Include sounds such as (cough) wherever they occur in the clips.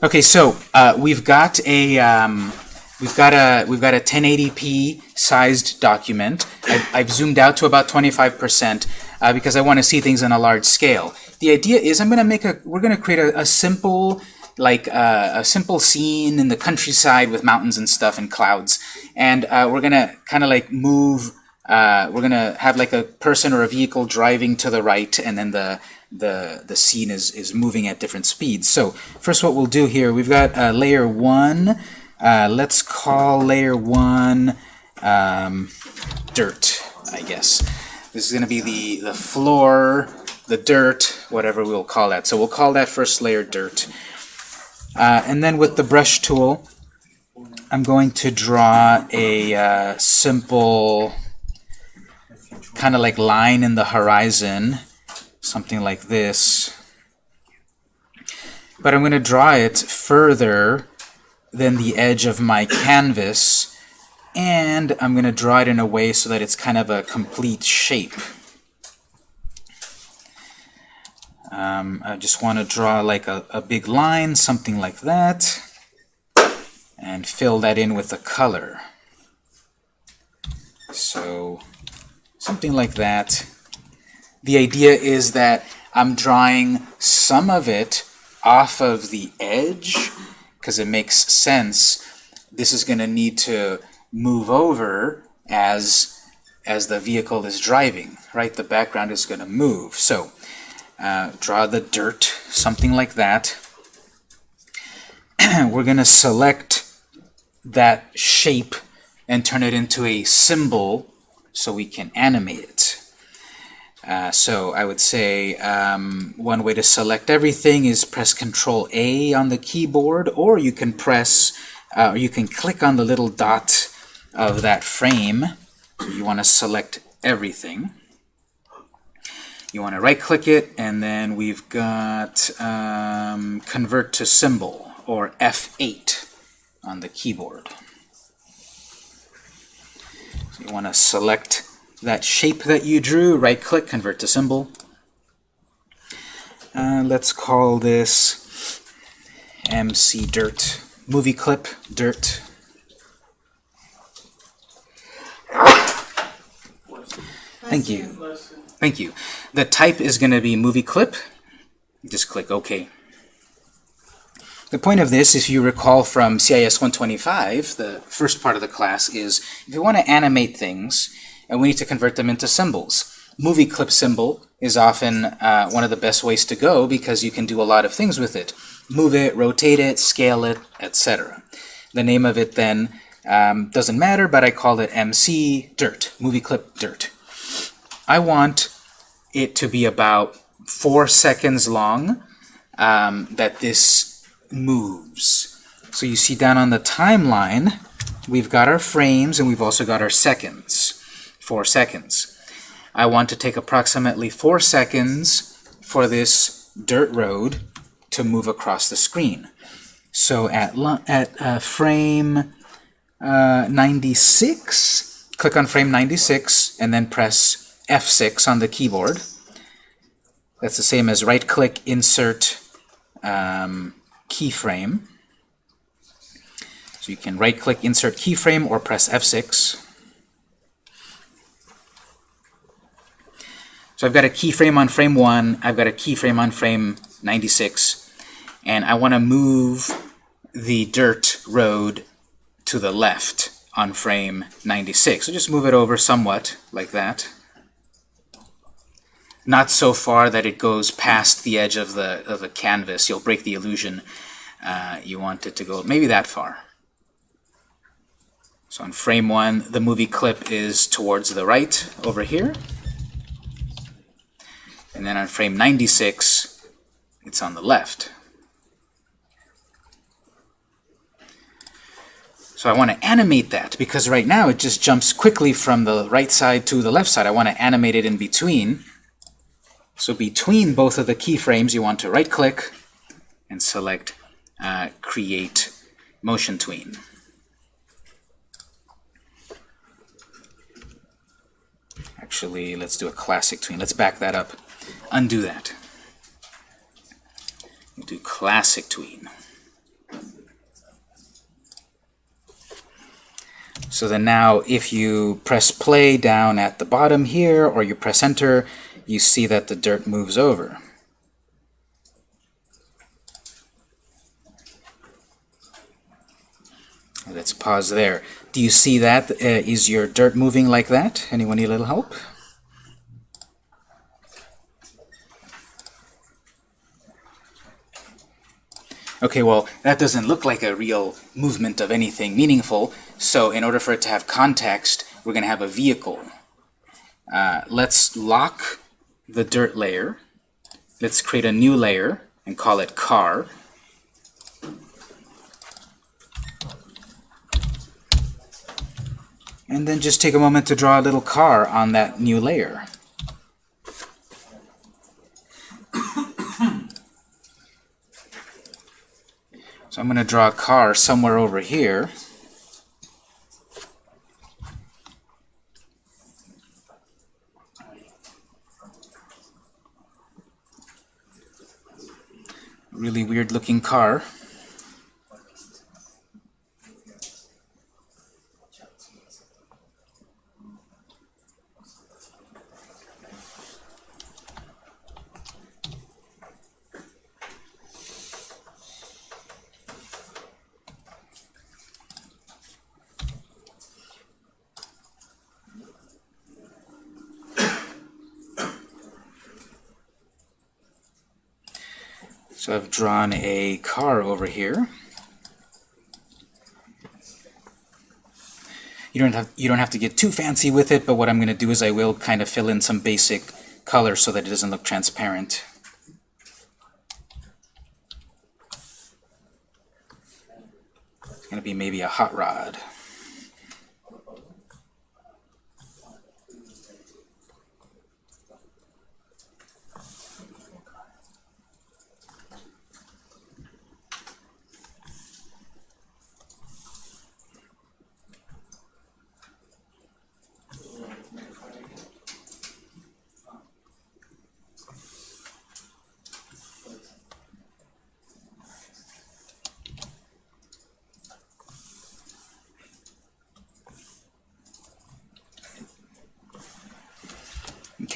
Okay, so uh, we've got a um, we've got a we've got a 1080p sized document. I've, I've zoomed out to about 25% uh, because I want to see things on a large scale. The idea is I'm going to make a we're going to create a, a simple like uh, a simple scene in the countryside with mountains and stuff and clouds, and uh, we're going to kind of like move. Uh, we're going to have like a person or a vehicle driving to the right, and then the the the scene is is moving at different speeds. So first, what we'll do here, we've got uh, layer one. Uh, let's call layer one um, dirt, I guess. This is going to be the the floor, the dirt, whatever we'll call that. So we'll call that first layer dirt. Uh, and then with the brush tool, I'm going to draw a uh, simple kind of like line in the horizon something like this. But I'm going to draw it further than the edge of my canvas, and I'm going to draw it in a way so that it's kind of a complete shape. Um, I just want to draw like a, a big line, something like that, and fill that in with a color. So something like that. The idea is that I'm drawing some of it off of the edge because it makes sense. This is going to need to move over as as the vehicle is driving, right? The background is going to move. So uh, draw the dirt, something like that. (clears throat) We're going to select that shape and turn it into a symbol so we can animate it. Uh, so I would say um, one way to select everything is press Control A on the keyboard, or you can press, uh, or you can click on the little dot of that frame. So you want to select everything. You want to right-click it, and then we've got um, Convert to Symbol, or F8 on the keyboard. So you want to select that shape that you drew, right-click, convert to symbol. Uh, let's call this MC Dirt. Movie clip, dirt. Thank you. Thank you. The type is going to be movie clip. Just click OK. The point of this, if you recall from CIS 125, the first part of the class, is if you want to animate things, and we need to convert them into symbols. Movie clip symbol is often uh, one of the best ways to go because you can do a lot of things with it. Move it, rotate it, scale it, etc. The name of it then um, doesn't matter, but I call it MC Dirt, movie clip dirt. I want it to be about four seconds long um, that this moves. So you see down on the timeline, we've got our frames and we've also got our seconds. 4 seconds. I want to take approximately 4 seconds for this dirt road to move across the screen. So at, at uh, frame uh, 96, click on frame 96 and then press F6 on the keyboard. That's the same as right-click, insert um, keyframe. So you can right-click, insert keyframe, or press F6. So I've got a keyframe on frame 1, I've got a keyframe on frame 96, and I want to move the dirt road to the left on frame 96. So just move it over somewhat, like that. Not so far that it goes past the edge of the, of the canvas. You'll break the illusion. Uh, you want it to go maybe that far. So on frame 1, the movie clip is towards the right over here. And then on frame 96, it's on the left. So I want to animate that because right now it just jumps quickly from the right side to the left side. I want to animate it in between. So between both of the keyframes, you want to right-click and select uh, Create Motion Tween. Actually, let's do a classic tween. Let's back that up undo that. We'll do classic tween. So then now if you press play down at the bottom here, or you press enter, you see that the dirt moves over. Let's pause there. Do you see that? Uh, is your dirt moving like that? Anyone need a little help? Okay, well, that doesn't look like a real movement of anything meaningful, so in order for it to have context, we're going to have a vehicle. Uh, let's lock the dirt layer. Let's create a new layer and call it car. And then just take a moment to draw a little car on that new layer. So I'm going to draw a car somewhere over here. Really weird looking car. So I've drawn a car over here. You don't have you don't have to get too fancy with it, but what I'm going to do is I will kind of fill in some basic color so that it doesn't look transparent. It's going to be maybe a hot rod.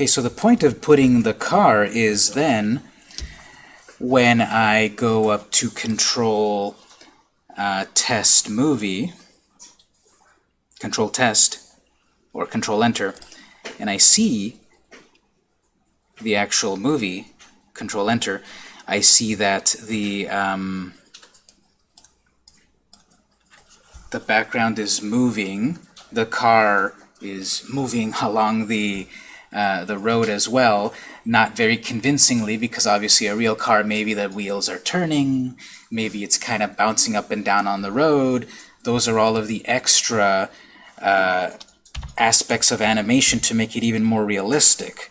Okay, so the point of putting the car is then when I go up to control uh, test movie, control test, or control enter, and I see the actual movie, control enter, I see that the um, the background is moving, the car is moving (laughs) along the uh, the road as well, not very convincingly, because obviously a real car, maybe the wheels are turning, maybe it's kind of bouncing up and down on the road. Those are all of the extra uh, aspects of animation to make it even more realistic.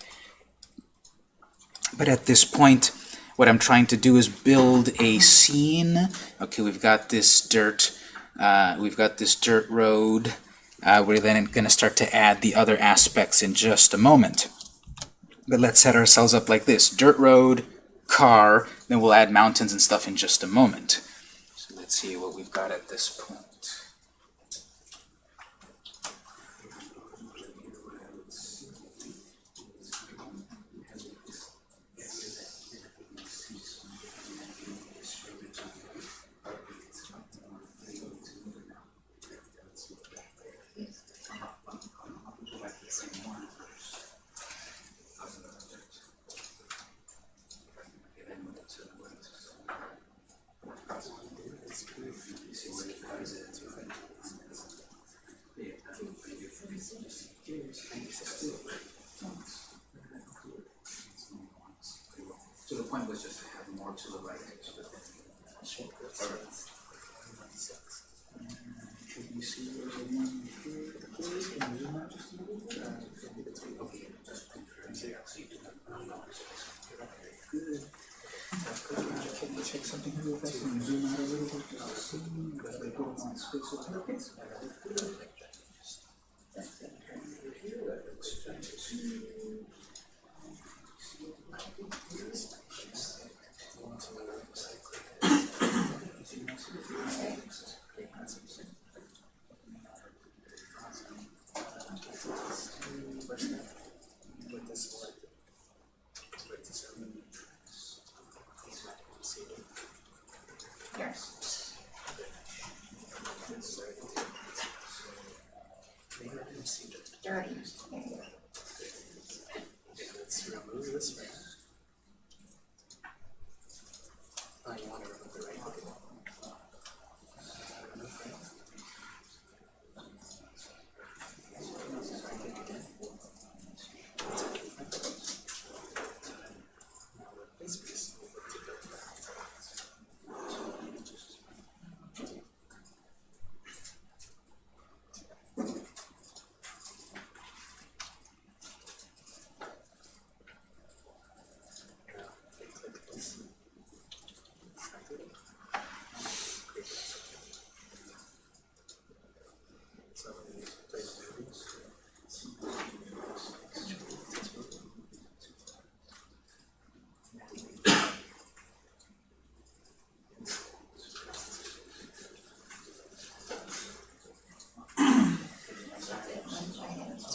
But at this point, what I'm trying to do is build a scene. Okay, we've got this dirt, uh, we've got this dirt road, uh, we're then going to start to add the other aspects in just a moment. But let's set ourselves up like this. Dirt road, car, then we'll add mountains and stuff in just a moment. So let's see what we've got at this point. So the point was just to have more to the right. Should we see there's a one here? Can you zoom out just a little bit? Okay, just confirm there. So you do have Good. Can you check something real fast and zoom out a little bit just to see that they don't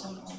Amém.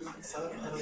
It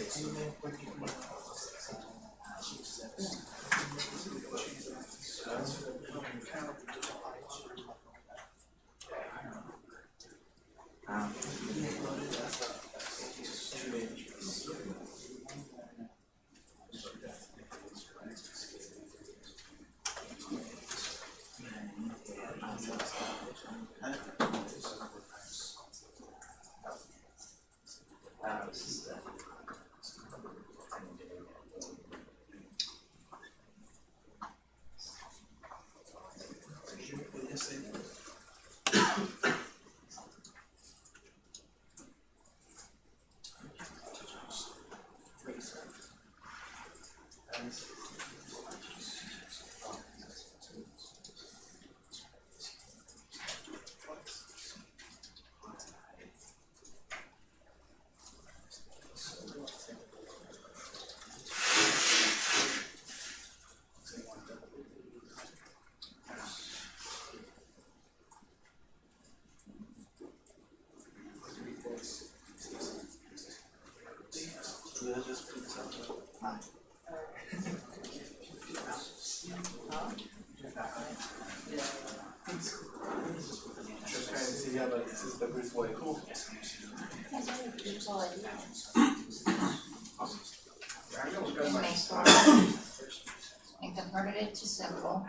to simple.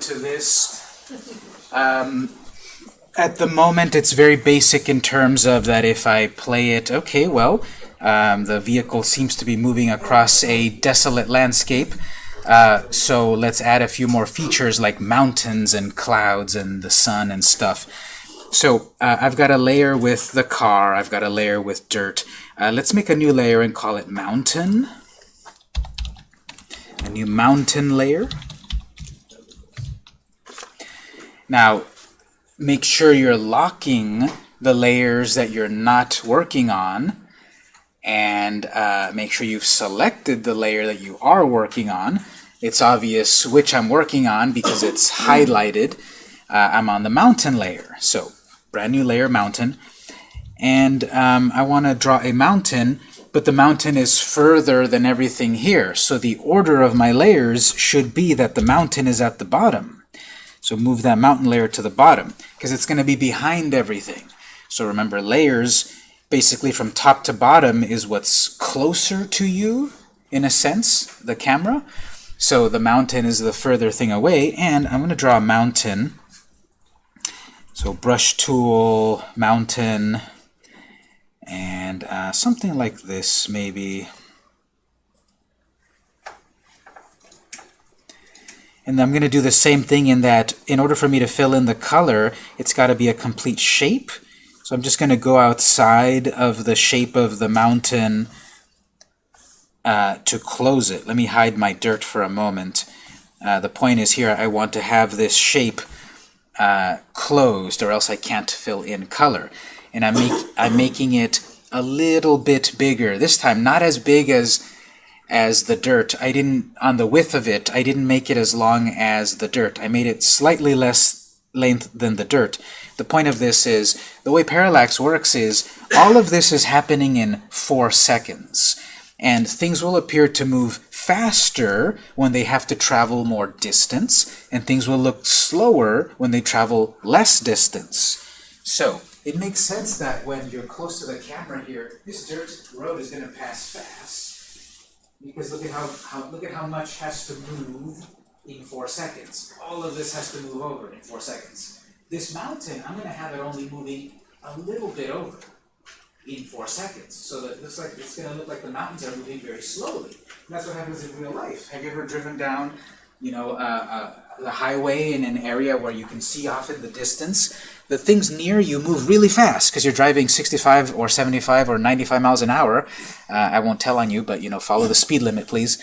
To this. Um, at the moment, it's very basic in terms of that if I play it, okay, well, um, the vehicle seems to be moving across a desolate landscape. Uh, so let's add a few more features like mountains and clouds and the sun and stuff. So uh, I've got a layer with the car, I've got a layer with dirt. Uh, let's make a new layer and call it mountain. A new mountain layer. Now, make sure you're locking the layers that you're not working on and uh, make sure you've selected the layer that you are working on. It's obvious which I'm working on because it's highlighted. Uh, I'm on the mountain layer. So, brand new layer, mountain. And um, I want to draw a mountain, but the mountain is further than everything here. So the order of my layers should be that the mountain is at the bottom. So move that mountain layer to the bottom, because it's going to be behind everything. So remember, layers, basically from top to bottom, is what's closer to you, in a sense, the camera. So the mountain is the further thing away, and I'm going to draw a mountain. So brush tool, mountain, and uh, something like this, maybe. And I'm going to do the same thing in that in order for me to fill in the color, it's got to be a complete shape. So I'm just going to go outside of the shape of the mountain uh, to close it. Let me hide my dirt for a moment. Uh, the point is here I want to have this shape uh, closed or else I can't fill in color. And I'm, make, I'm making it a little bit bigger. This time not as big as as the dirt. I didn't, on the width of it, I didn't make it as long as the dirt. I made it slightly less length than the dirt. The point of this is, the way parallax works is, all of this is happening in four seconds. And things will appear to move faster when they have to travel more distance, and things will look slower when they travel less distance. So, it makes sense that when you're close to the camera here, this dirt road is going to pass fast. Because look at how, how look at how much has to move in four seconds. All of this has to move over in four seconds. This mountain, I'm gonna have it only moving a little bit over in four seconds. So that it looks like it's gonna look like the mountains are moving very slowly. And that's what happens in real life. Have you ever driven down, you know, uh, uh, the highway in an area where you can see off in the distance? The things near you move really fast because you're driving 65 or 75 or 95 miles an hour. Uh, I won't tell on you, but you know, follow the speed limit, please.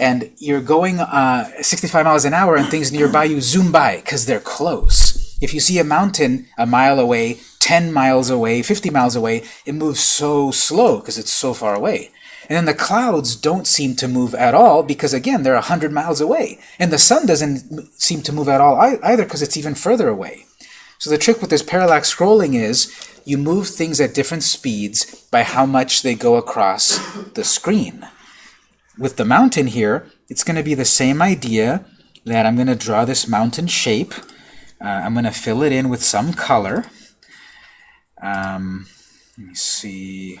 And you're going uh, 65 miles an hour, and things nearby you zoom by because they're close. If you see a mountain a mile away, 10 miles away, 50 miles away, it moves so slow because it's so far away. And then the clouds don't seem to move at all because, again, they're 100 miles away. And the sun doesn't seem to move at all either because it's even further away. So the trick with this parallax scrolling is you move things at different speeds by how much they go across the screen. With the mountain here, it's going to be the same idea that I'm going to draw this mountain shape. Uh, I'm going to fill it in with some color. Um, let me see.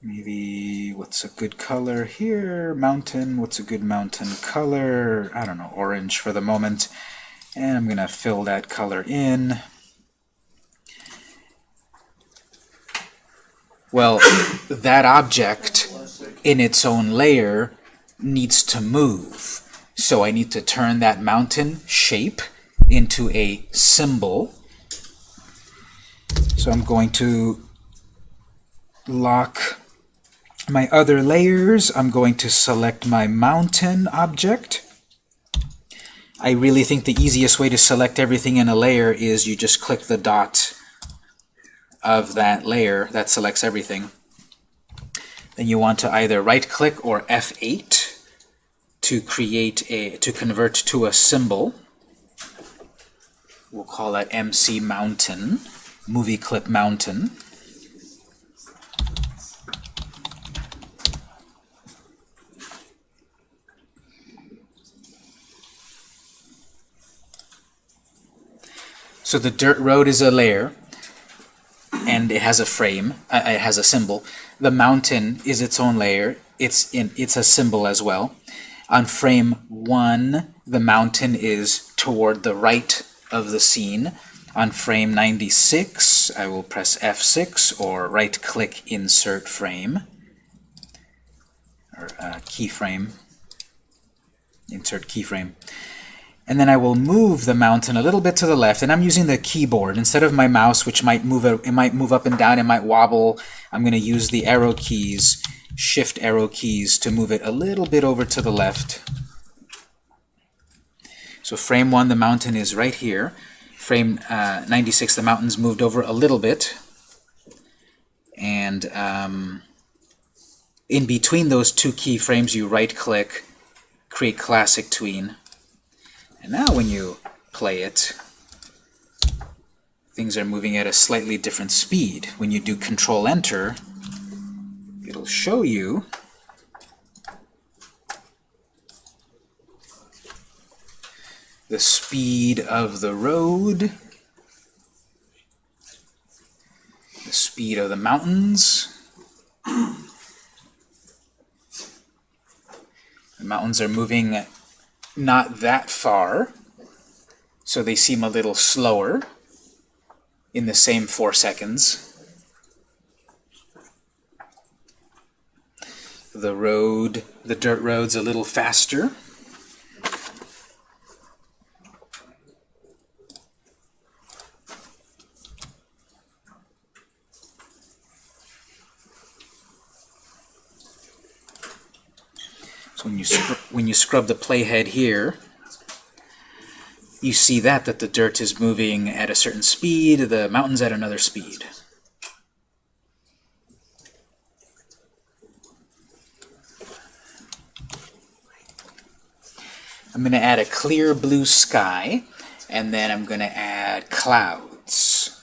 Maybe what's a good color here? Mountain. What's a good mountain color? I don't know, orange for the moment. And I'm going to fill that color in. Well, that object in its own layer needs to move. So I need to turn that mountain shape into a symbol. So I'm going to lock My other layers, I'm going to select my mountain object. I really think the easiest way to select everything in a layer is you just click the dot of that layer that selects everything. Then you want to either right click or F8 to create a to convert to a symbol. We'll call that MC Mountain, movie clip mountain. So the dirt road is a layer, and it has a frame, uh, it has a symbol. The mountain is its own layer, it's, in, it's a symbol as well. On frame 1, the mountain is toward the right of the scene. On frame 96, I will press F6 or right-click Insert Frame, or uh, keyframe, insert keyframe. And then I will move the mountain a little bit to the left, and I'm using the keyboard. Instead of my mouse, which might move, it might move up and down, it might wobble, I'm going to use the arrow keys, shift arrow keys, to move it a little bit over to the left. So frame 1, the mountain is right here. Frame uh, 96, the mountain's moved over a little bit. And um, in between those two keyframes, you right-click, create classic tween. And now when you play it, things are moving at a slightly different speed. When you do Control-Enter, it'll show you the speed of the road, the speed of the mountains. The mountains are moving not that far, so they seem a little slower in the same four seconds. The road, the dirt road's a little faster. So when you when you scrub the playhead here, you see that that the dirt is moving at a certain speed, the mountain's at another speed. I'm going to add a clear blue sky, and then I'm going to add clouds.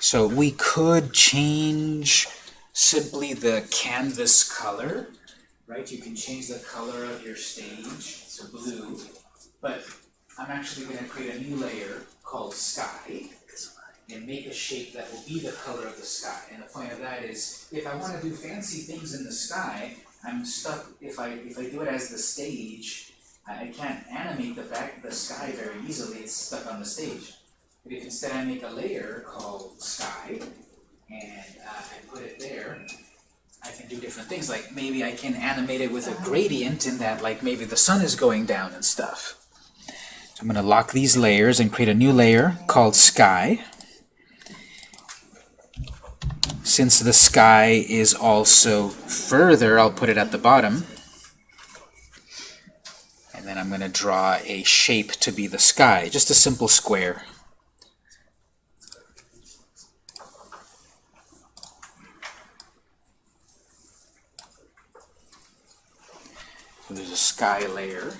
So we could change simply the canvas color right? You can change the color of your stage to blue, but I'm actually going to create a new layer called sky and make a shape that will be the color of the sky. And the point of that is, if I want to do fancy things in the sky, I'm stuck, if I, if I do it as the stage, I can't animate the back the sky very easily, it's stuck on the stage. But if instead I make a layer called sky, and uh, I put it there, I can do different things, like maybe I can animate it with a gradient in that like maybe the sun is going down and stuff. So I'm going to lock these layers and create a new layer called sky. Since the sky is also further, I'll put it at the bottom. And then I'm going to draw a shape to be the sky, just a simple square. There's a sky layer.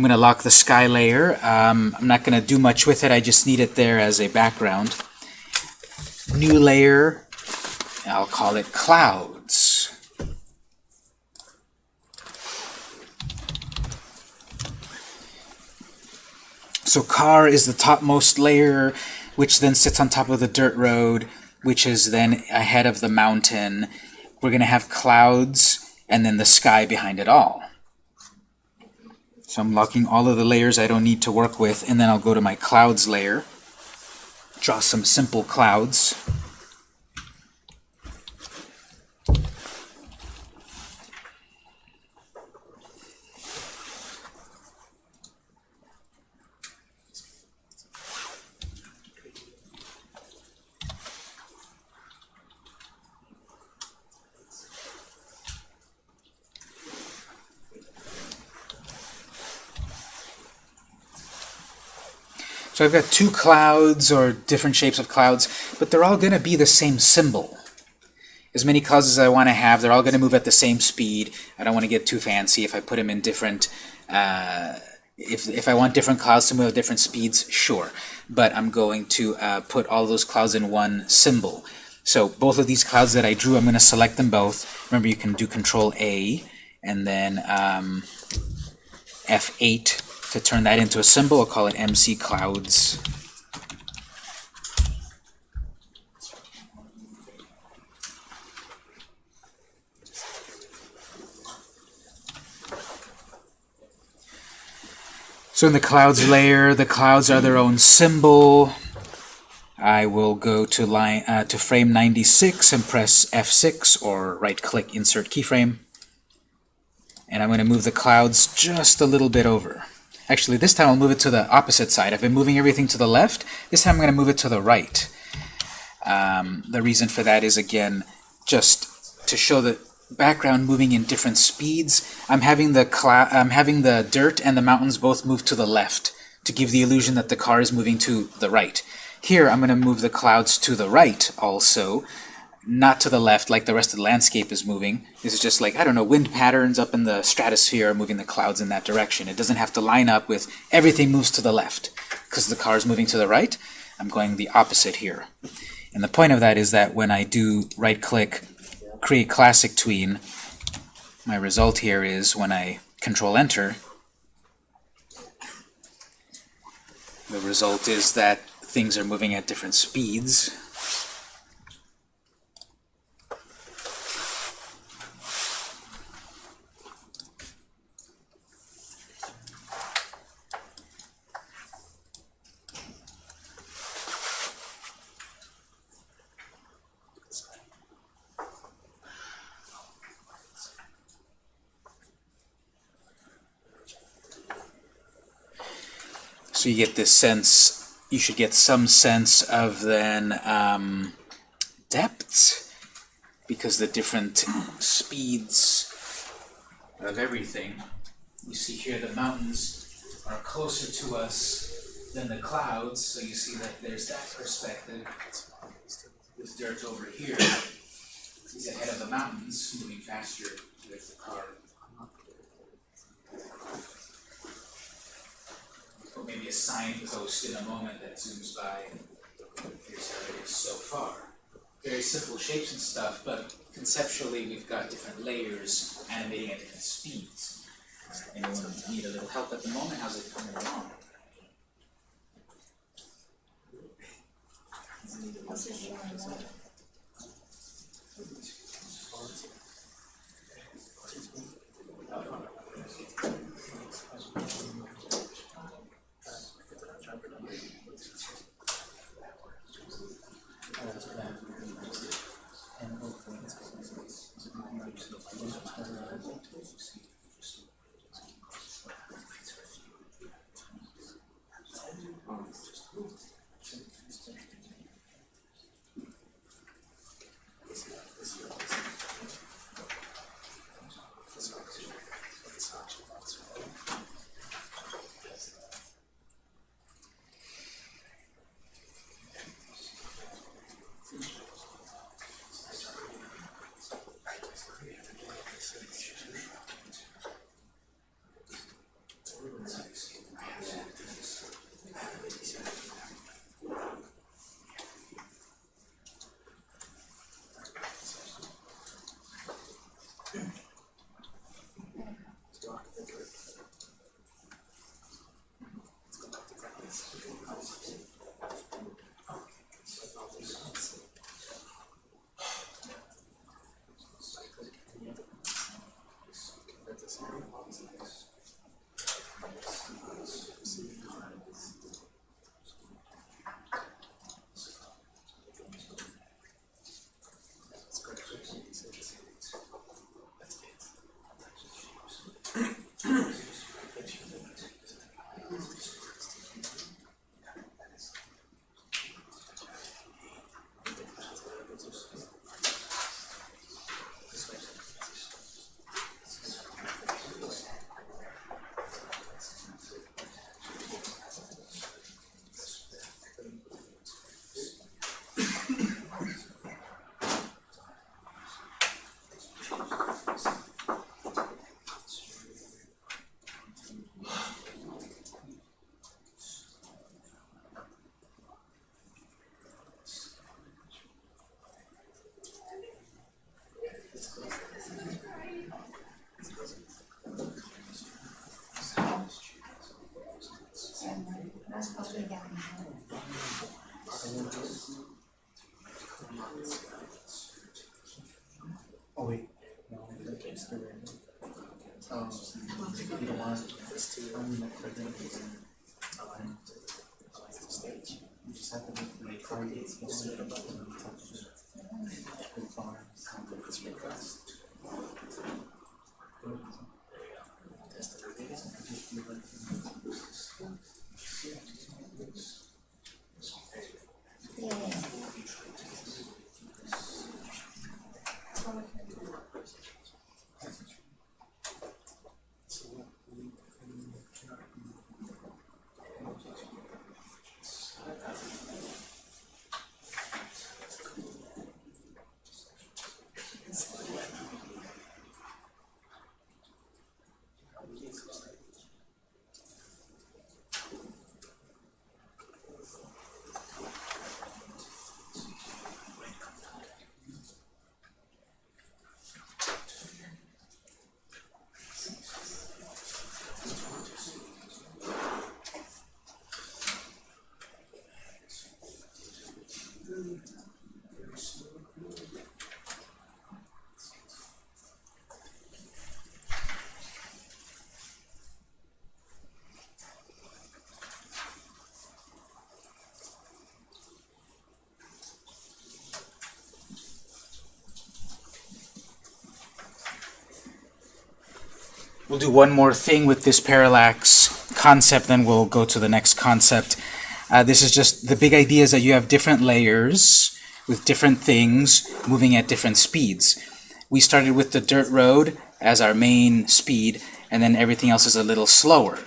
I'm going to lock the sky layer. Um, I'm not going to do much with it. I just need it there as a background. New layer. I'll call it clouds. So car is the topmost layer, which then sits on top of the dirt road, which is then ahead of the mountain. We're going to have clouds and then the sky behind it all. So I'm locking all of the layers I don't need to work with, and then I'll go to my clouds layer, draw some simple clouds. So I've got two clouds or different shapes of clouds, but they're all going to be the same symbol. As many clouds as I want to have, they're all going to move at the same speed. I don't want to get too fancy if I put them in different... Uh, if, if I want different clouds to move at different speeds, sure. But I'm going to uh, put all those clouds in one symbol. So both of these clouds that I drew, I'm going to select them both. Remember, you can do Control A and then um, F8 to turn that into a symbol. I'll call it MC Clouds. So in the clouds layer, the clouds are their own symbol. I will go to line uh, to frame 96 and press F6 or right-click Insert Keyframe. And I'm going to move the clouds just a little bit over. Actually, this time I'll move it to the opposite side. I've been moving everything to the left. This time I'm going to move it to the right. Um, the reason for that is, again, just to show the background moving in different speeds. I'm having the I'm having the dirt and the mountains both move to the left to give the illusion that the car is moving to the right. Here, I'm going to move the clouds to the right also, not to the left like the rest of the landscape is moving. This is just like, I don't know, wind patterns up in the stratosphere moving the clouds in that direction. It doesn't have to line up with everything moves to the left because the car is moving to the right. I'm going the opposite here. And the point of that is that when I do right-click, create classic tween, my result here is when I control-enter, the result is that things are moving at different speeds. You get this sense, you should get some sense of then um, depths, because the different speeds of everything. You see here the mountains are closer to us than the clouds, so you see that there's that perspective. This dirt over here is ahead of the mountains, moving faster with the car. or maybe a signpost in a moment that zooms by. Here's how it is so far. Very simple shapes and stuff, but conceptually we've got different layers animating at different speeds. Anyone need a little help at the moment? How's it coming along? words. We'll do one more thing with this parallax concept, then we'll go to the next concept. Uh, this is just the big idea is that you have different layers with different things moving at different speeds. We started with the dirt road as our main speed, and then everything else is a little slower.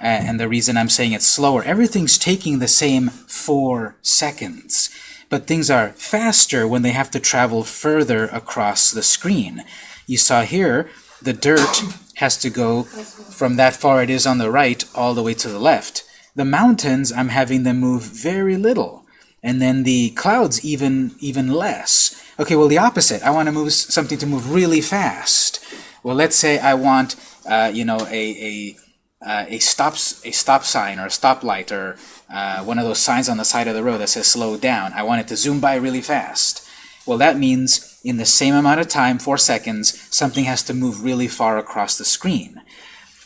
Uh, and the reason I'm saying it's slower, everything's taking the same four seconds. But things are faster when they have to travel further across the screen. You saw here, the dirt has to go from that far it is on the right all the way to the left. The mountains, I'm having them move very little. And then the clouds even even less. Okay, well the opposite. I want to move something to move really fast. Well, let's say I want, uh, you know, a, a uh, a stop a stop sign or a stoplight or uh, one of those signs on the side of the road that says slow down. I want it to zoom by really fast. Well, that means in the same amount of time, four seconds, something has to move really far across the screen.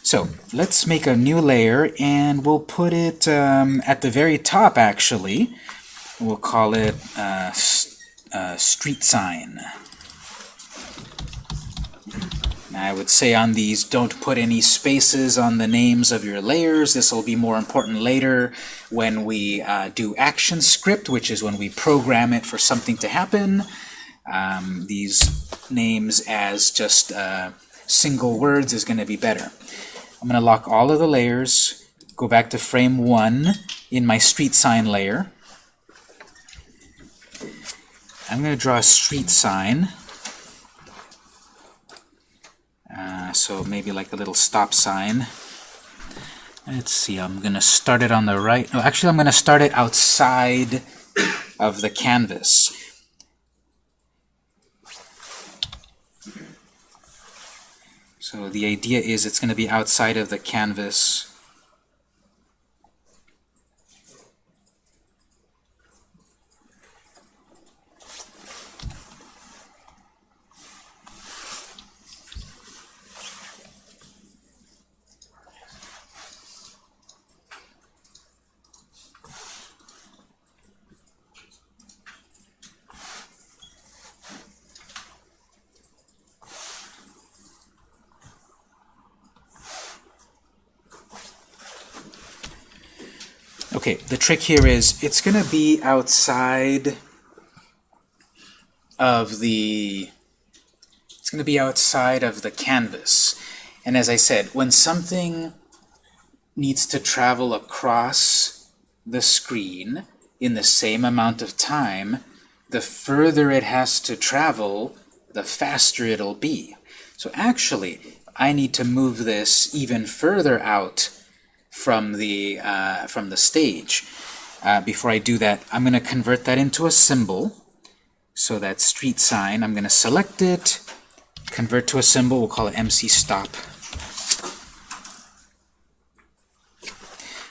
So let's make a new layer and we'll put it um, at the very top actually. We'll call it uh, uh, street sign. I would say on these, don't put any spaces on the names of your layers. This will be more important later when we uh, do action script, which is when we program it for something to happen. Um, these names as just uh, single words is going to be better. I'm going to lock all of the layers, go back to frame 1 in my street sign layer. I'm going to draw a street sign. Uh, so maybe like a little stop sign. Let's see, I'm going to start it on the right. No, actually, I'm going to start it outside of the canvas. So the idea is it's going to be outside of the canvas. Okay, the trick here is it's going to be outside of the it's going to be outside of the canvas. And as I said, when something needs to travel across the screen in the same amount of time, the further it has to travel, the faster it'll be. So actually, I need to move this even further out from the uh, from the stage. Uh, before I do that, I'm going to convert that into a symbol. So that street sign, I'm going to select it, convert to a symbol. We'll call it MC stop.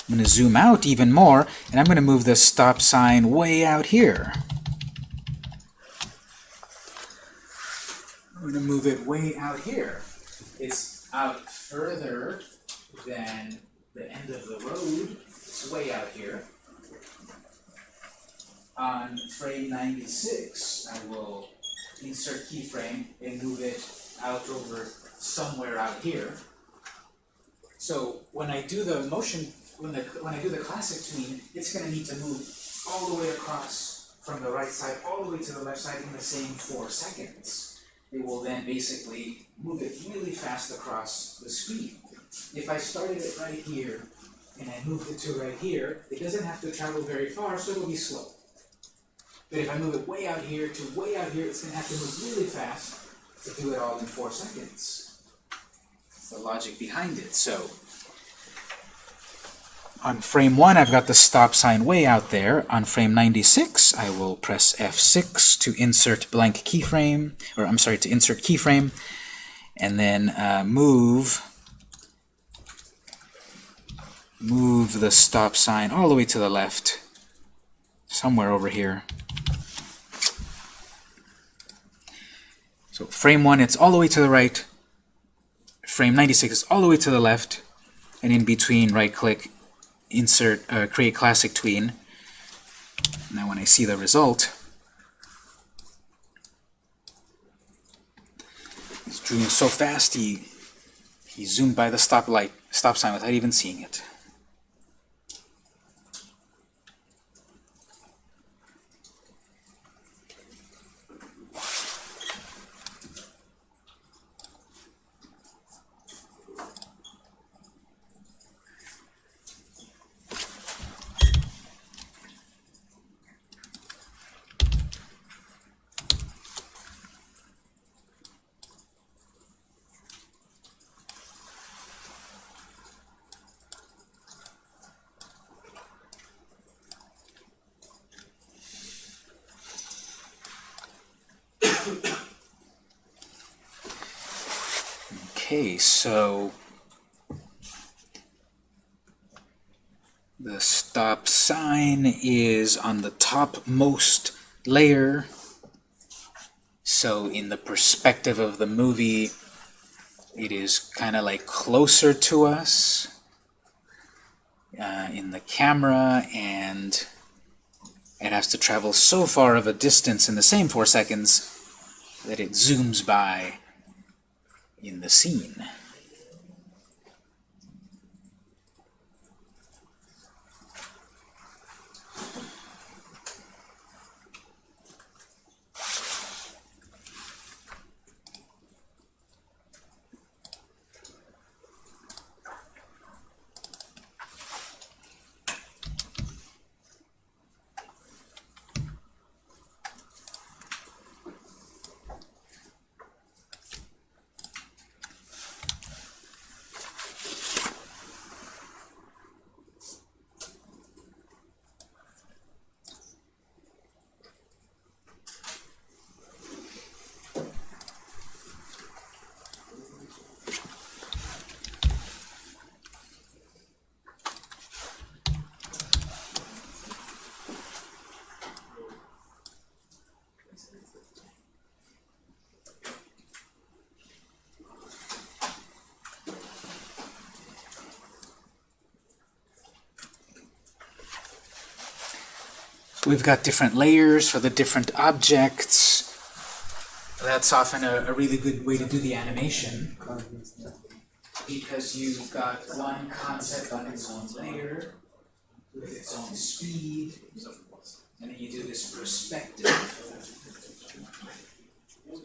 I'm going to zoom out even more, and I'm going to move the stop sign way out here. I'm going to move it way out here. It's out further than the end of the road. It's way out here. On frame 96, I will insert keyframe and move it out over somewhere out here. So when I do the motion, when the when I do the classic tween, it's going to need to move all the way across from the right side all the way to the left side in the same four seconds. It will then basically move it really fast across the screen. If I started it right here and I moved it to right here, it doesn't have to travel very far, so it'll be slow. But if I move it way out here to way out here, it's going to have to move really fast to do it all in four seconds. That's the logic behind it. So on frame 1, I've got the stop sign way out there. On frame 96, I will press F6 to insert blank keyframe, or I'm sorry, to insert keyframe, and then uh, move move the stop sign all the way to the left, somewhere over here. So frame 1, it's all the way to the right. Frame 96 is all the way to the left. And in between, right-click, insert, uh, create classic tween. Now when I see the result, he's doing so fast, he, he zoomed by the stoplight, stop sign without even seeing it. Okay, so the stop sign is on the topmost layer. So in the perspective of the movie, it is kind of like closer to us uh, in the camera, and it has to travel so far of a distance in the same four seconds that it zooms by in the scene. We've got different layers for the different objects. That's often a, a really good way to do the animation because you've got one concept on its own layer with its own speed, and then you do this perspective.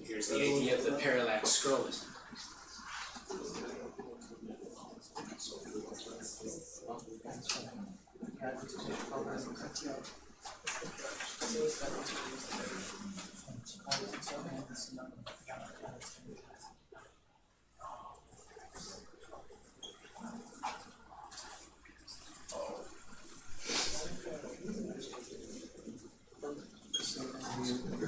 Here's the idea of the parallax scrolling.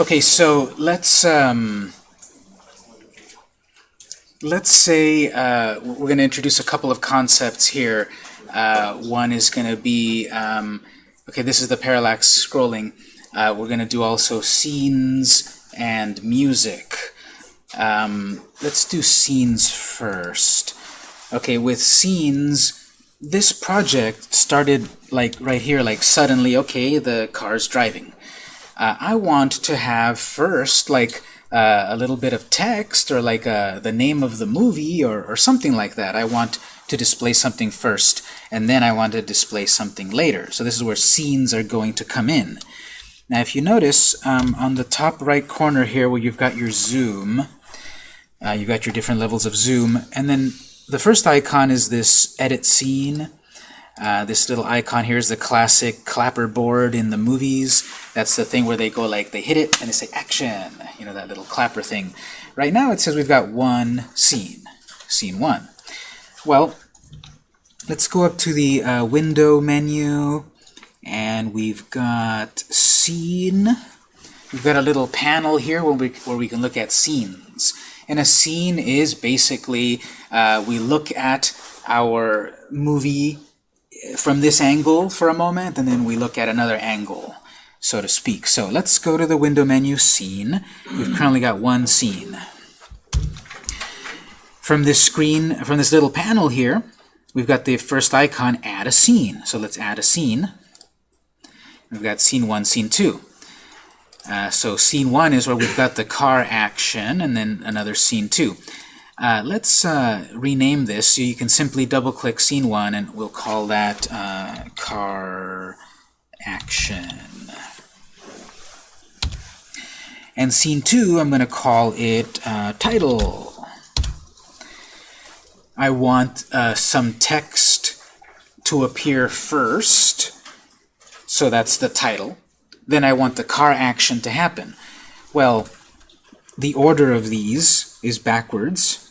Okay, so let's um, let's say uh, we're going to introduce a couple of concepts here. Uh, one is going to be um, okay. This is the parallax scrolling. Uh, we're going to do also scenes and music. Um, let's do scenes first. Okay, with scenes, this project started like right here, like suddenly. Okay, the car's driving uh, I want to have first like uh, a little bit of text or like uh, the name of the movie or, or something like that. I want to display something first and then I want to display something later. So this is where scenes are going to come in. Now if you notice um, on the top right corner here where you've got your zoom, uh, you've got your different levels of zoom, and then the first icon is this edit scene. Uh, this little icon here is the classic clapper board in the movies. That's the thing where they go like, they hit it and they say action, you know, that little clapper thing. Right now it says we've got one scene, scene one. Well, let's go up to the uh, window menu and we've got scene. We've got a little panel here where we, where we can look at scenes. And a scene is basically, uh, we look at our movie from this angle for a moment, and then we look at another angle, so to speak. So let's go to the window menu, Scene. We've currently got one scene. From this screen, from this little panel here, we've got the first icon, Add a Scene. So let's add a scene. We've got Scene 1, Scene 2. Uh, so Scene 1 is where we've got the car action, and then another Scene 2. Uh, let's uh, rename this so you can simply double click scene 1 and we'll call that uh, car action. And scene 2 I'm going to call it uh, title. I want uh, some text to appear first, so that's the title. Then I want the car action to happen. Well, the order of these is backwards.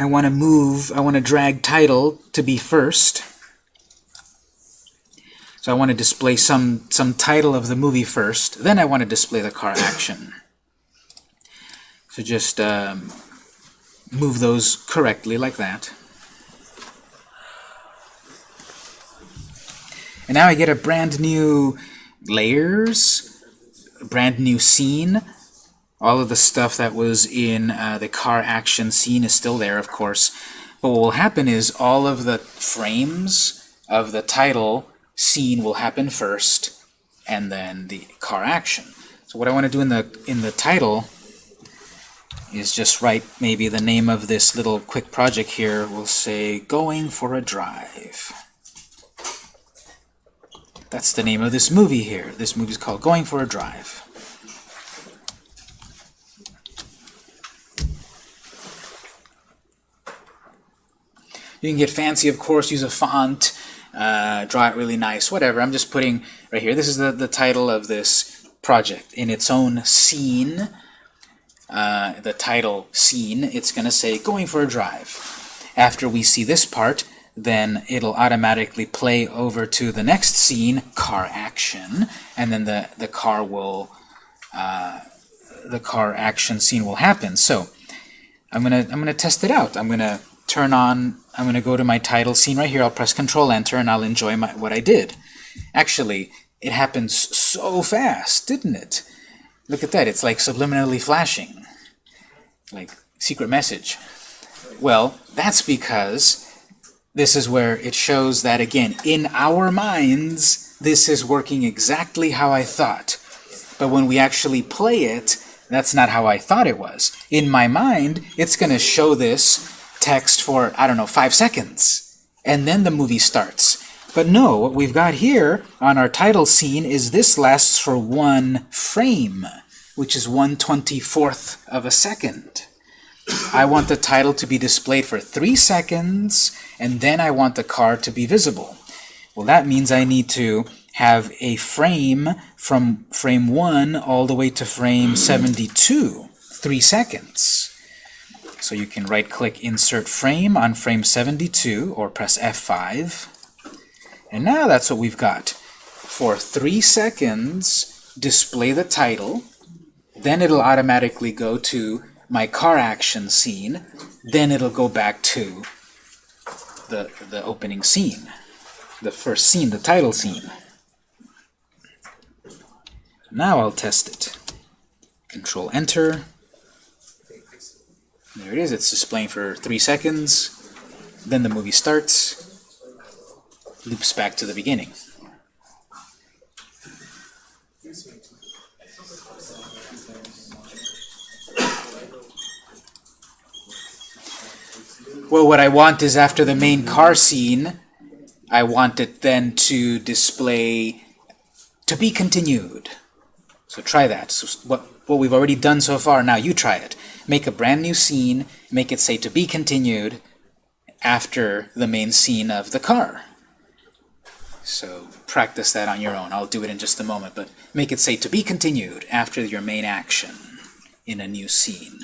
I want to move, I want to drag title to be first. So I want to display some, some title of the movie first. Then I want to display the car action. So just um, move those correctly like that. And now I get a brand new layers, brand new scene, all of the stuff that was in uh, the car action scene is still there, of course. But what will happen is all of the frames of the title scene will happen first, and then the car action. So what I want to do in the in the title is just write maybe the name of this little quick project here. We'll say going for a drive. That's the name of this movie here. This movie is called Going for a Drive. You can get fancy, of course, use a font, uh, draw it really nice, whatever. I'm just putting right here. This is the, the title of this project. In its own scene, uh, the title scene, it's going to say going for a drive. After we see this part, then it'll automatically play over to the next scene, car action, and then the, the car will, uh, the car action scene will happen. So I'm gonna I'm gonna test it out. I'm gonna turn on, I'm going to go to my title scene right here, I'll press Control Enter and I'll enjoy my, what I did. Actually, it happens so fast, didn't it? Look at that, it's like subliminally flashing. Like secret message. Well, that's because this is where it shows that, again, in our minds, this is working exactly how I thought. But when we actually play it, that's not how I thought it was. In my mind, it's going to show this text for, I don't know, five seconds. And then the movie starts. But no, what we've got here on our title scene is this lasts for one frame, which is 1 24th of a second. I want the title to be displayed for three seconds, and then I want the car to be visible. Well, that means I need to have a frame from frame 1 all the way to frame 72, three seconds. So you can right-click Insert Frame on frame 72, or press F5. And now that's what we've got. For three seconds, display the title, then it'll automatically go to my car action scene, then it'll go back to the, the opening scene, the first scene, the title scene. Now I'll test it. Control Enter. There it is. It's displaying for three seconds. Then the movie starts. Loops back to the beginning. Well, what I want is after the main car scene, I want it then to display to be continued. So try that. So what, what we've already done so far, now you try it. Make a brand new scene, make it say to be continued after the main scene of the car. So practice that on your own. I'll do it in just a moment, but make it say to be continued after your main action in a new scene.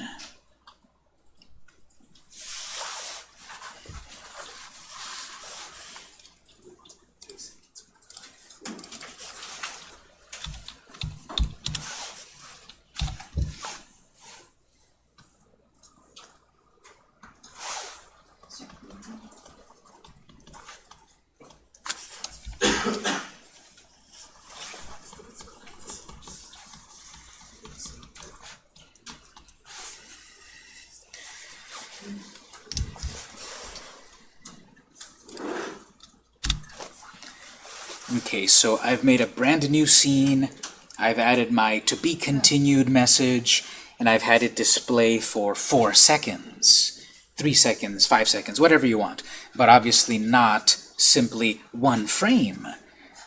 Okay, so I've made a brand new scene, I've added my to be continued message, and I've had it display for four seconds, three seconds, five seconds, whatever you want, but obviously not simply one frame.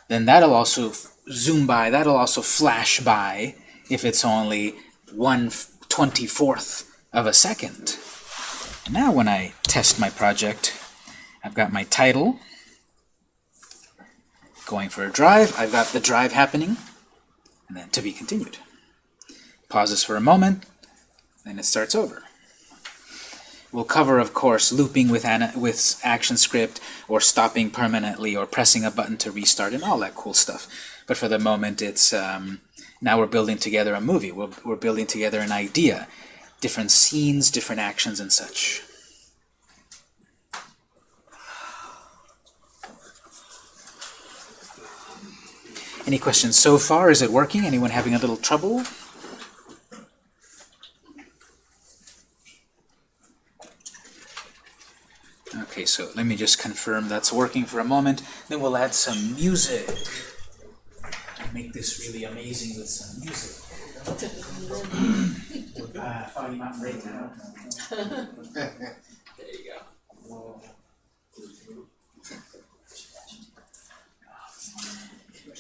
Then that'll also zoom by, that'll also flash by if it's only one twenty-fourth of a second. Now when I test my project, I've got my title, going for a drive. I've got the drive happening, and then to be continued. Pauses for a moment, then it starts over. We'll cover, of course, looping with, with ActionScript, or stopping permanently, or pressing a button to restart, and all that cool stuff. But for the moment, it's um, now we're building together a movie. We're, we're building together an idea, different scenes, different actions, and such. Any questions so far? Is it working? Anyone having a little trouble? Okay, so let me just confirm that's working for a moment. Then we'll add some music. And make this really amazing with some music. (laughs) uh, Mountain Breakdown. (laughs) there you go.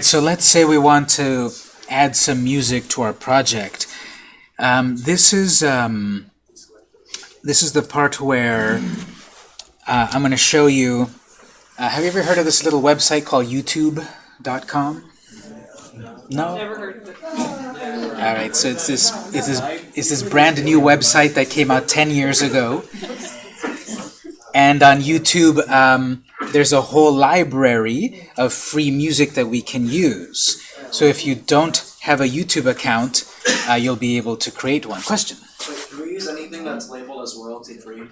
so let's say we want to add some music to our project. Um, this is um, this is the part where uh, I'm going to show you. Uh, have you ever heard of this little website called YouTube.com? No. Never heard of it. All right, so it's this it's this it's this brand new website that came out 10 years ago. And on YouTube, um, there's a whole library of free music that we can use. So if you don't have a YouTube account, uh, you'll be able to create one. Question? Wait, can we use anything that's labeled as royalty free?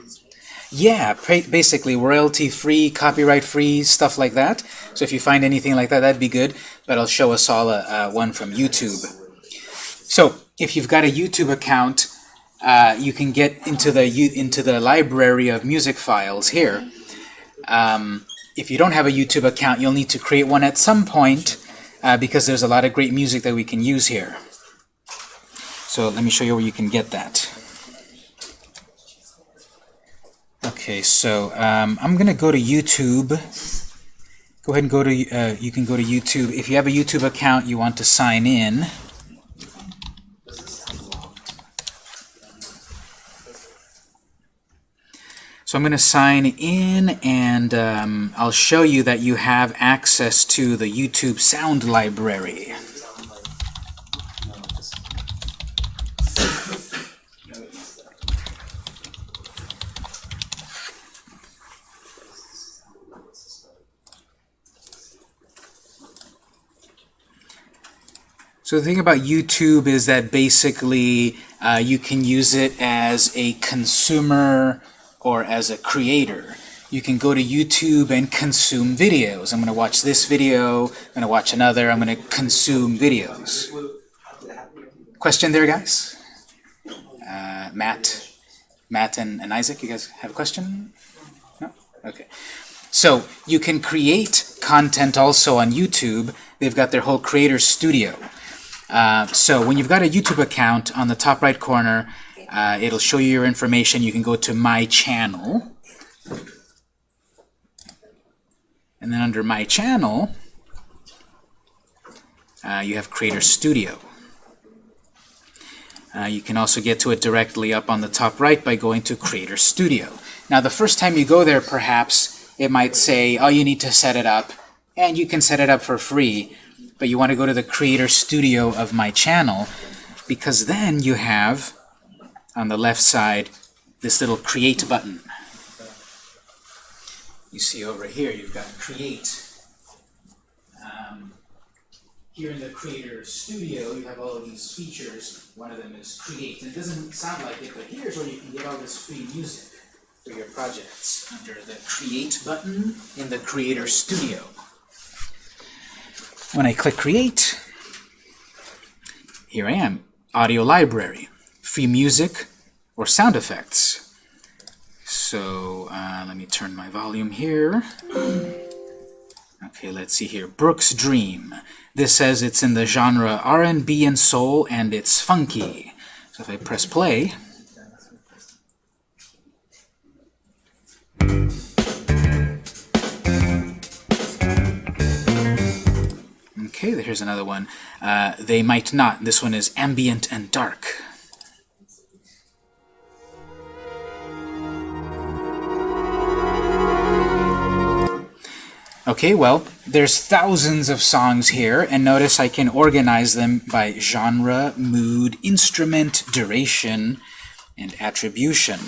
Yeah, basically royalty-free, copyright-free, stuff like that. So if you find anything like that, that'd be good. But I'll show us all a, uh, one from YouTube. So if you've got a YouTube account, uh, you can get into the into the library of music files here. Um, if you don't have a YouTube account, you'll need to create one at some point uh, because there's a lot of great music that we can use here. So let me show you where you can get that. Okay, so um, I'm gonna go to YouTube. Go ahead and go to, uh, you can go to YouTube. If you have a YouTube account, you want to sign in. So I'm going to sign in and um, I'll show you that you have access to the YouTube sound library. So the thing about YouTube is that basically uh, you can use it as a consumer or as a creator. You can go to YouTube and consume videos. I'm going to watch this video, I'm going to watch another, I'm going to consume videos. Question there, guys? Uh, Matt, Matt and, and Isaac, you guys have a question? No? Okay. So you can create content also on YouTube. They've got their whole creator studio. Uh, so when you've got a YouTube account, on the top right corner, uh, it'll show you your information. You can go to My Channel. And then under My Channel, uh, you have Creator Studio. Uh, you can also get to it directly up on the top right by going to Creator Studio. Now the first time you go there, perhaps, it might say, oh, you need to set it up. And you can set it up for free but you want to go to the Creator Studio of my channel because then you have on the left side this little Create button. You see over here you've got Create. Um, here in the Creator Studio you have all of these features. One of them is Create. And it doesn't sound like it, but here's where you can get all this free music for your projects under the Create button in the Creator Studio. When I click Create, here I am, Audio Library, free music or sound effects. So uh, let me turn my volume here. Okay, let's see here. Brooks Dream. This says it's in the genre R&B and soul, and it's funky. So if I press play, Okay, here's another one. Uh, they might not. This one is ambient and dark. Okay, well, there's thousands of songs here, and notice I can organize them by genre, mood, instrument, duration, and attribution.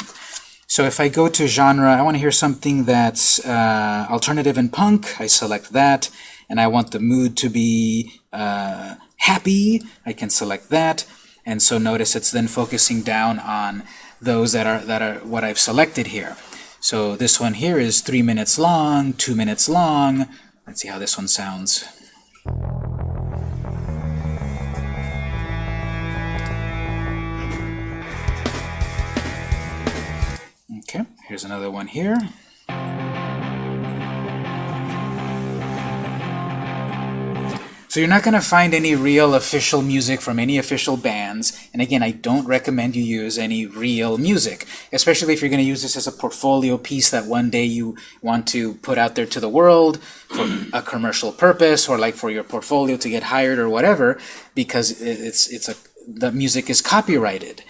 So if I go to genre, I want to hear something that's uh, alternative and punk. I select that and I want the mood to be uh, happy, I can select that. And so notice it's then focusing down on those that are that are what I've selected here. So this one here is three minutes long, two minutes long. Let's see how this one sounds. Okay, here's another one here. So you're not going to find any real official music from any official bands. And again, I don't recommend you use any real music, especially if you're going to use this as a portfolio piece that one day you want to put out there to the world for a commercial purpose or like for your portfolio to get hired or whatever, because it's, it's a, the music is copyrighted.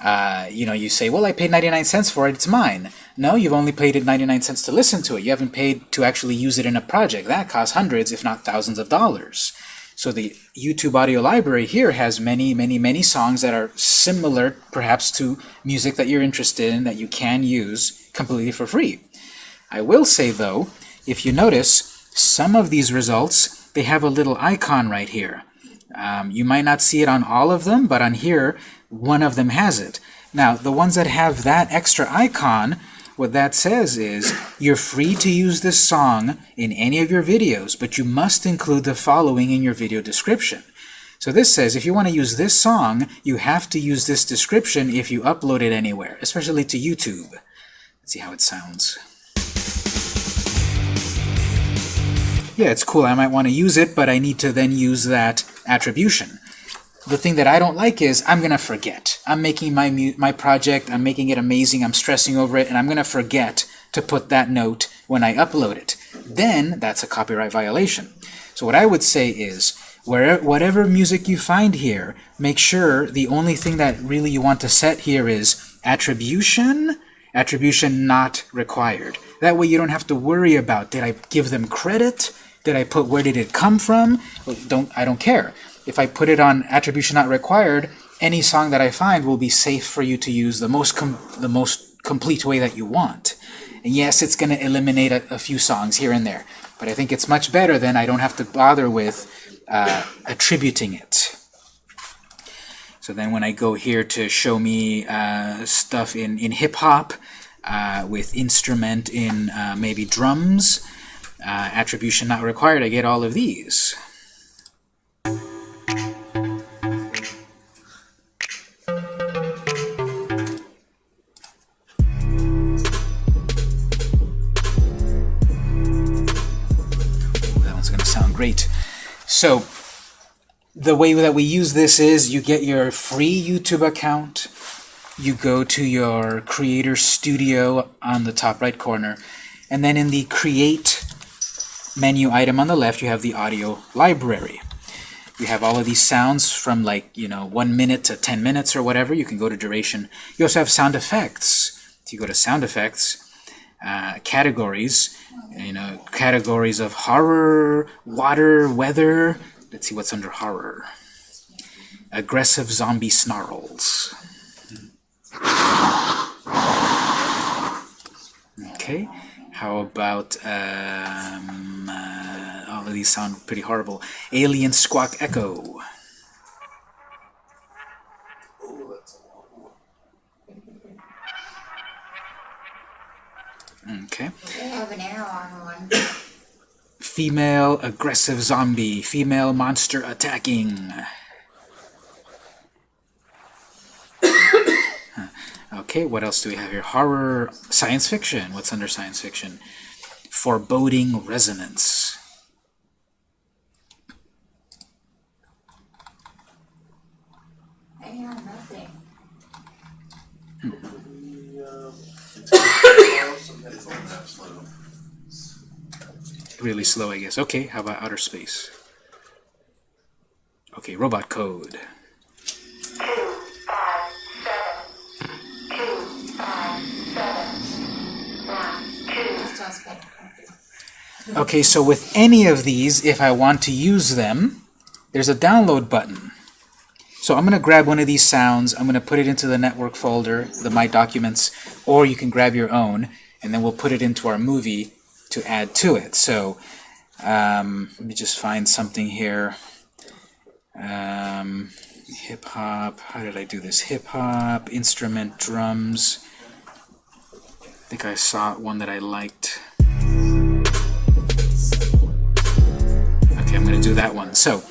Uh, you know, you say, well, I paid 99 cents for it, it's mine. No, you've only paid it 99 cents to listen to it. You haven't paid to actually use it in a project. That costs hundreds, if not thousands of dollars. So the YouTube audio library here has many, many, many songs that are similar, perhaps, to music that you're interested in that you can use completely for free. I will say, though, if you notice, some of these results, they have a little icon right here. Um, you might not see it on all of them, but on here, one of them has it. Now, the ones that have that extra icon, what that says is you're free to use this song in any of your videos, but you must include the following in your video description. So this says if you want to use this song, you have to use this description if you upload it anywhere, especially to YouTube. Let's see how it sounds. Yeah, it's cool. I might want to use it, but I need to then use that attribution. The thing that I don't like is I'm going to forget. I'm making my, my project, I'm making it amazing, I'm stressing over it, and I'm going to forget to put that note when I upload it. Then that's a copyright violation. So what I would say is, where, whatever music you find here, make sure the only thing that really you want to set here is attribution, attribution not required. That way you don't have to worry about, did I give them credit? Did I put, where did it come from? Well, don't, I don't care. If I put it on attribution not required, any song that I find will be safe for you to use the most, the most complete way that you want. And yes, it's going to eliminate a, a, few songs here and there, but I think it's much better than I don't have to bother with uh, attributing it. So then when I go here to show me uh, stuff in, in hip-hop, uh, with instrument in uh, maybe drums, uh, attribution not required, I get all of these. That one's going to sound great. So the way that we use this is you get your free YouTube account, you go to your Creator Studio on the top right corner, and then in the Create menu item on the left, you have the audio library. You have all of these sounds from like, you know, one minute to 10 minutes or whatever. You can go to duration. You also have sound effects. If you go to sound effects, uh, categories, you know, categories of horror, water, weather. Let's see what's under horror. Aggressive zombie snarls. Okay. How about, um, uh, all of these sound pretty horrible. Alien Squawk Echo. Okay. Female aggressive zombie. Female monster attacking. Okay, what else do we have here? Horror, science fiction. What's under science fiction? Foreboding resonance. I have nothing. Really slow, I guess. Okay, how about outer space? Okay, robot code. Okay, so with any of these, if I want to use them, there's a download button. So I'm going to grab one of these sounds, I'm going to put it into the network folder, the My Documents, or you can grab your own, and then we'll put it into our movie to add to it. So um, let me just find something here. Um, hip hop, how did I do this? Hip hop, instrument, drums. I think I saw one that I liked. Going to do that one. So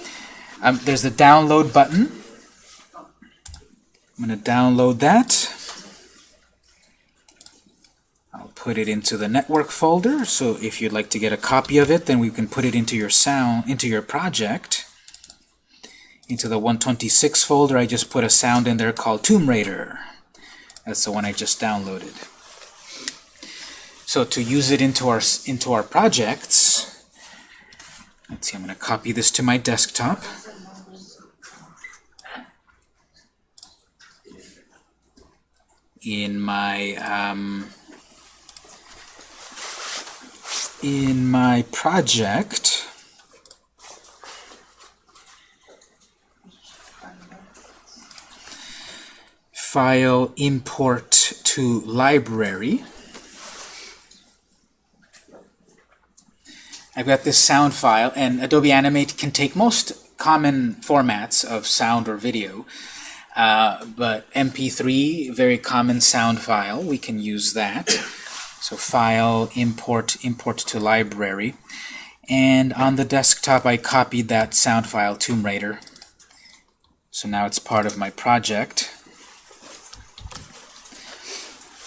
um, there's the download button. I'm going to download that. I'll put it into the network folder. So if you'd like to get a copy of it, then we can put it into your sound, into your project. Into the 126 folder, I just put a sound in there called Tomb Raider. That's the one I just downloaded. So to use it into our into our projects, let's see, I'm going to copy this to my desktop. In my um, in my project, file import to library. I've got this sound file, and Adobe Animate can take most common formats of sound or video, uh, but MP3, very common sound file, we can use that. So File, Import, Import to Library. And on the desktop, I copied that sound file, Tomb Raider. So now it's part of my project.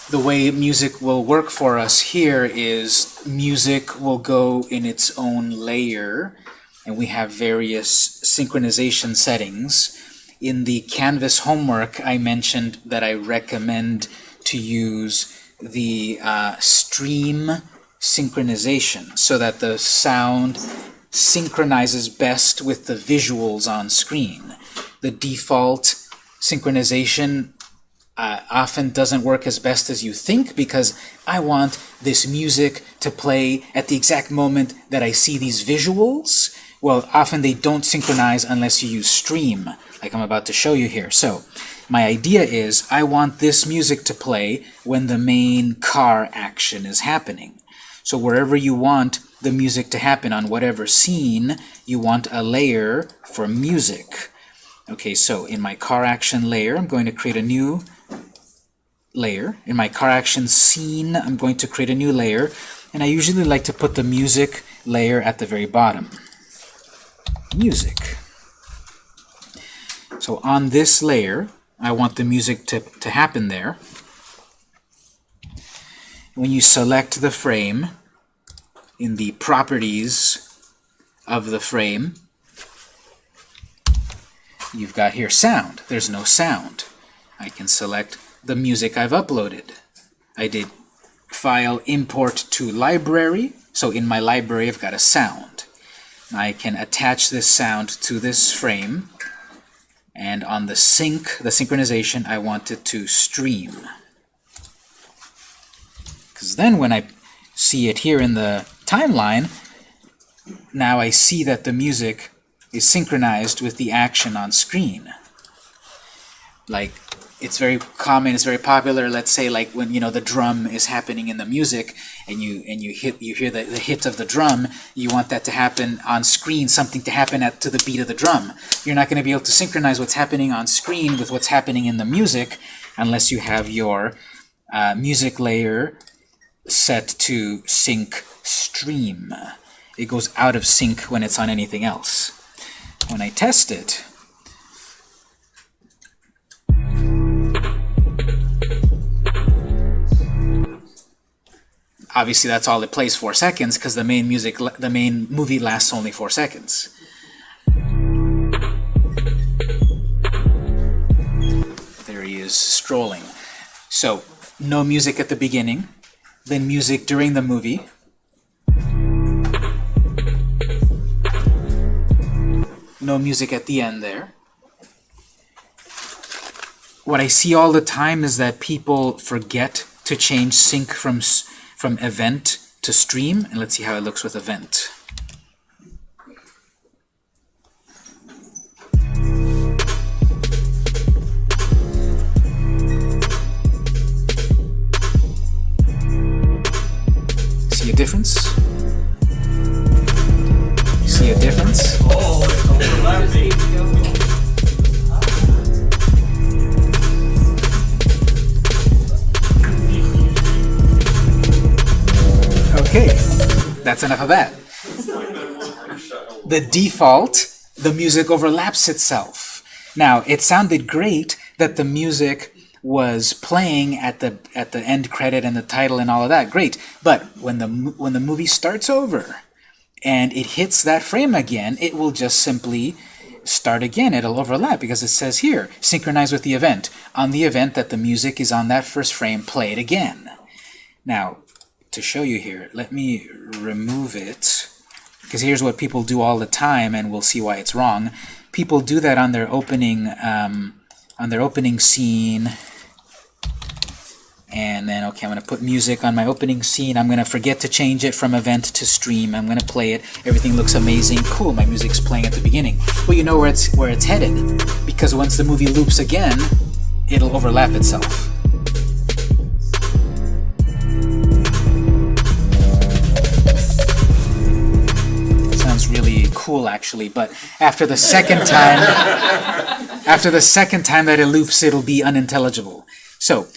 The way music will work for us here is music will go in its own layer, and we have various synchronization settings. In the Canvas homework, I mentioned that I recommend to use the uh, stream synchronization so that the sound synchronizes best with the visuals on screen. The default synchronization uh, often doesn't work as best as you think because I want this music to play at the exact moment that I see these visuals. Well, often they don't synchronize unless you use stream, like I'm about to show you here. So, my idea is I want this music to play when the main car action is happening. So wherever you want the music to happen on whatever scene, you want a layer for music. Okay, so in my car action layer, I'm going to create a new layer. In my car action scene, I'm going to create a new layer. And I usually like to put the music layer at the very bottom. Music. So on this layer, I want the music to, to happen there. When you select the frame, in the properties of the frame, you've got here sound. There's no sound. I can select the music I've uploaded. I did file import to library, so in my library I've got a sound. I can attach this sound to this frame, and on the sync, the synchronization, I want it to stream. Because then when I see it here in the timeline, now I see that the music is synchronized with the action on screen. Like, it's very common, it's very popular, let's say like when you know the drum is happening in the music and you and you hit you hear the, the hit of the drum, you want that to happen on screen, something to happen at to the beat of the drum. You're not going to be able to synchronize what's happening on screen with what's happening in the music unless you have your uh, music layer set to sync stream. It goes out of sync when it's on anything else. When I test it, obviously that's all it plays four seconds because the main music the main movie lasts only four seconds. There he is strolling. So no music at the beginning then music during the movie no music at the end there what I see all the time is that people forget to change sync from from event to stream, and let's see how it looks with event. See a difference? See a difference? Okay, that's enough of that. The default, the music overlaps itself. Now, it sounded great that the music was playing at the at the end credit and the title and all of that. Great. But when the when the movie starts over and it hits that frame again, it will just simply start again. It'll overlap because it says here, synchronize with the event. On the event that the music is on that first frame, play it again. Now, to show you here. Let me remove it, because here's what people do all the time, and we'll see why it's wrong. People do that on their opening um, on their opening scene, and then okay, I'm going to put music on my opening scene. I'm going to forget to change it from event to stream. I'm going to play it. Everything looks amazing. Cool, my music's playing at the beginning. Well, you know where it's where it's headed, because once the movie loops again, it'll overlap itself. Sounds really cool actually but after the second time (laughs) after the second time that it loops it'll be unintelligible so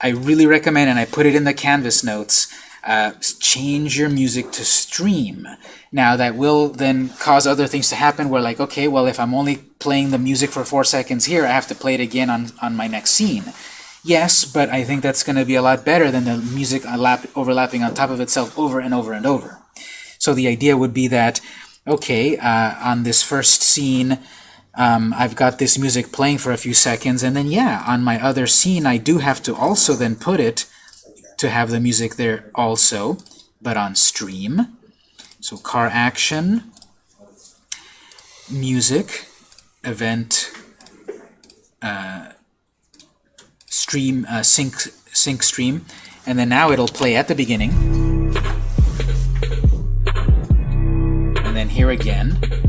I really recommend and I put it in the canvas notes uh, change your music to stream. Now that will then cause other things to happen where like, okay, well if I'm only playing the music for four seconds here, I have to play it again on, on my next scene. Yes, but I think that's going to be a lot better than the music lap, overlapping on top of itself over and over and over. So the idea would be that, okay, uh, on this first scene, um, I've got this music playing for a few seconds, and then yeah, on my other scene, I do have to also then put it to have the music there also, but on stream. So car action, music, event, uh, stream, uh, sync, sync stream, and then now it'll play at the beginning, and then here again,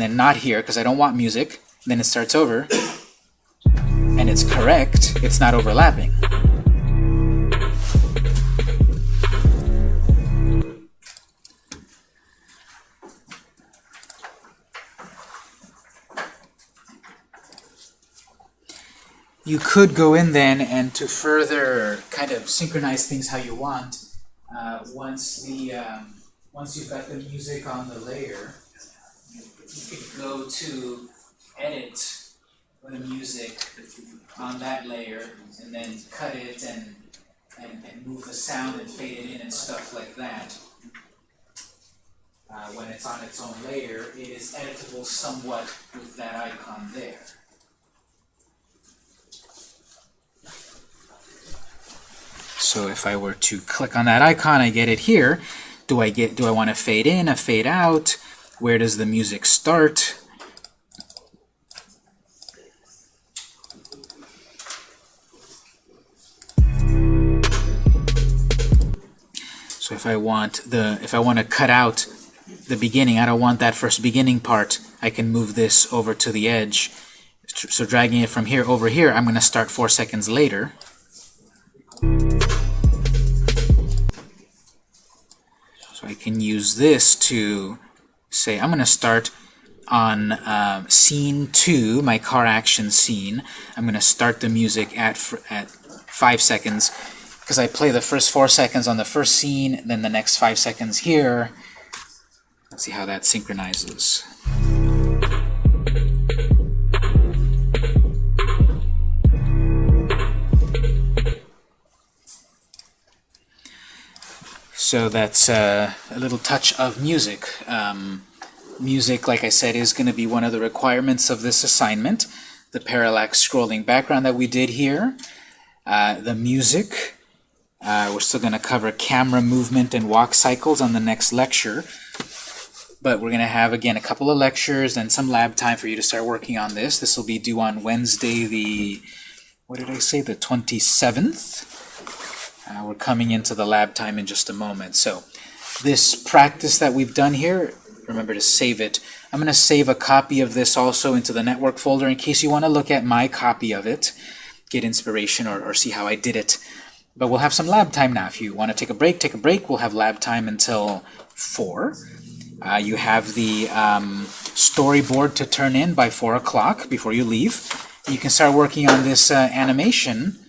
and then not here because I don't want music. Then it starts over, and it's correct. It's not overlapping. You could go in then and to further kind of synchronize things how you want, uh, once the um, once you've got the music on the layer, you could go to edit the music on that layer and then cut it and, and, and move the sound and fade it in and stuff like that. Uh, when it's on its own layer, it is editable somewhat with that icon there. So if I were to click on that icon, I get it here. Do I get? Do I want to fade in, a fade out? Where does the music start? So if I want the if I want to cut out the beginning, I don't want that first beginning part. I can move this over to the edge. So dragging it from here over here, I'm going to start four seconds later. So I can use this to say I'm going to start on um, scene 2, my car action scene. I'm going to start the music at, at 5 seconds because I play the first 4 seconds on the first scene, then the next 5 seconds here. Let's see how that synchronizes. So that's uh, a little touch of music. Um, music, like I said, is going to be one of the requirements of this assignment. The parallax scrolling background that we did here. Uh, the music. Uh, we're still going to cover camera movement and walk cycles on the next lecture. But we're going to have, again, a couple of lectures and some lab time for you to start working on this. This will be due on Wednesday the, what did I say, the 27th? Uh, we're coming into the lab time in just a moment. So this practice that we've done here, remember to save it. I'm going to save a copy of this also into the network folder in case you want to look at my copy of it, get inspiration or, or see how I did it. But we'll have some lab time now. If you want to take a break, take a break. We'll have lab time until 4. Uh, you have the um, storyboard to turn in by 4 o'clock before you leave. You can start working on this uh, animation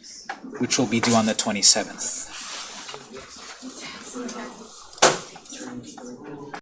which will be due on the 27th.